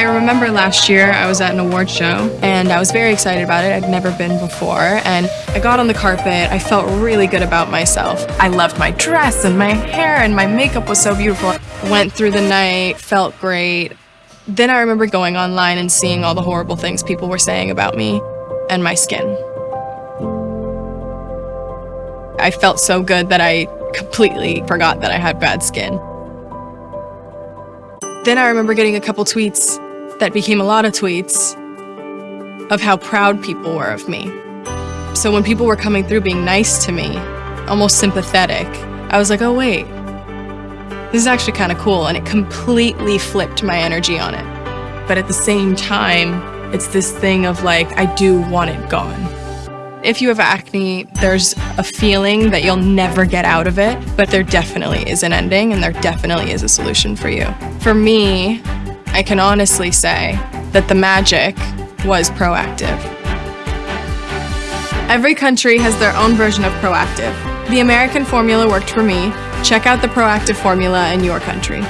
I remember last year I was at an award show and I was very excited about it. I'd never been before. And I got on the carpet. I felt really good about myself. I loved my dress and my hair and my makeup was so beautiful. Went through the night, felt great. Then I remember going online and seeing all the horrible things people were saying about me and my skin. I felt so good that I completely forgot that I had bad skin. Then I remember getting a couple tweets that became a lot of tweets of how proud people were of me. So when people were coming through being nice to me, almost sympathetic, I was like, oh wait, this is actually kind of cool. And it completely flipped my energy on it. But at the same time, it's this thing of like, I do want it gone. If you have acne, there's a feeling that you'll never get out of it, but there definitely is an ending and there definitely is a solution for you. For me, I can honestly say that the magic was Proactiv. Every country has their own version of Proactiv. The American formula worked for me. Check out the Proactiv formula in your country.